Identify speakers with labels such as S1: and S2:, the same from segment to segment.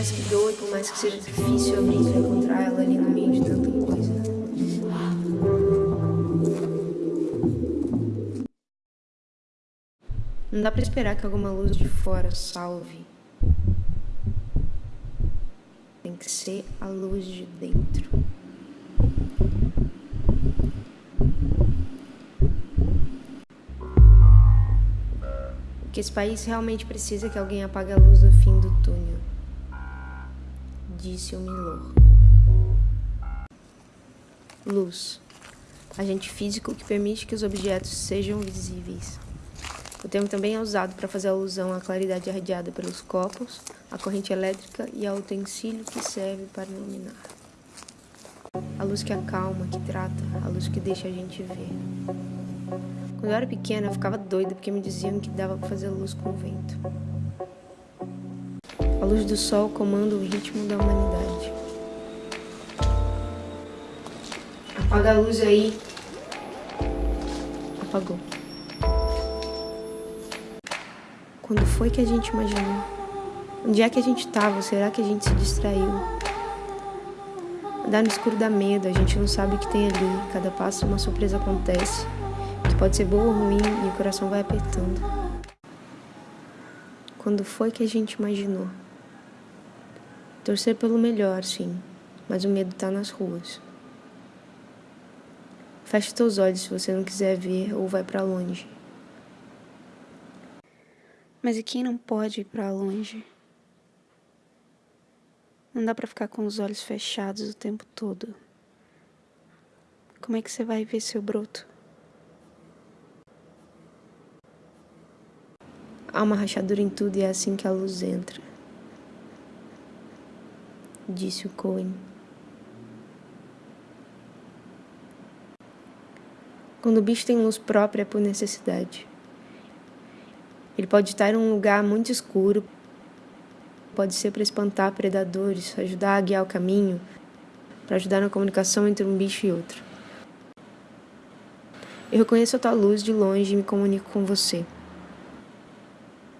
S1: mais que doe, por mais que seja difícil abrir para encontrar ela ali no meio de tanta coisa. Não dá para esperar que alguma luz de fora salve. Tem que ser a luz de dentro. O que esse país realmente precisa é que alguém apague a luz do fim disse o Milor. Luz. Agente físico que permite que os objetos sejam visíveis. O termo também é usado para fazer alusão à claridade irradiada pelos copos, à corrente elétrica e ao utensílio que serve para iluminar. A luz que acalma, que trata, a luz que deixa a gente ver. Quando eu era pequena, eu ficava doida porque me diziam que dava para fazer luz com o vento. A luz do sol comanda o ritmo da humanidade. Apaga a luz aí. Apagou. Quando foi que a gente imaginou? Onde é que a gente estava? Será que a gente se distraiu? Andar no escuro dá medo, a gente não sabe o que tem ali. Cada passo uma surpresa acontece que pode ser boa ou ruim e o coração vai apertando. Quando foi que a gente imaginou? Torcer pelo melhor, sim, mas o medo está nas ruas. Feche teus olhos se você não quiser ver ou vai para longe. Mas e quem não pode ir para longe? Não dá para ficar com os olhos fechados o tempo todo. Como é que você vai ver seu broto? Há uma rachadura em tudo e é assim que a luz entra. Disse o Cohen. Quando o bicho tem luz própria é por necessidade. Ele pode estar em um lugar muito escuro, pode ser para espantar predadores, ajudar a guiar o caminho, para ajudar na comunicação entre um bicho e outro. Eu reconheço a tua luz de longe e me comunico com você.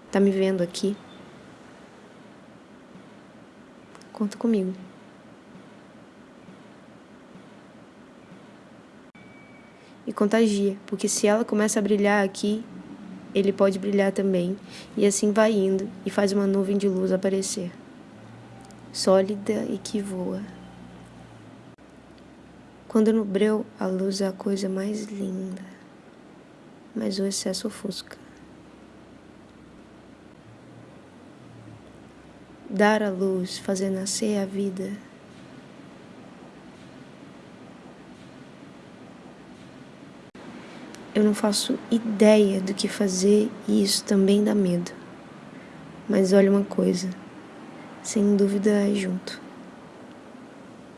S1: Tá me vendo aqui? Conta comigo. E contagia, porque se ela começa a brilhar aqui, ele pode brilhar também, e assim vai indo e faz uma nuvem de luz aparecer, sólida e que voa. Quando no breu, a luz é a coisa mais linda, mas o excesso ofusca. Dar a luz, fazer nascer a vida. Eu não faço ideia do que fazer e isso também dá medo. Mas olha uma coisa, sem dúvida é junto.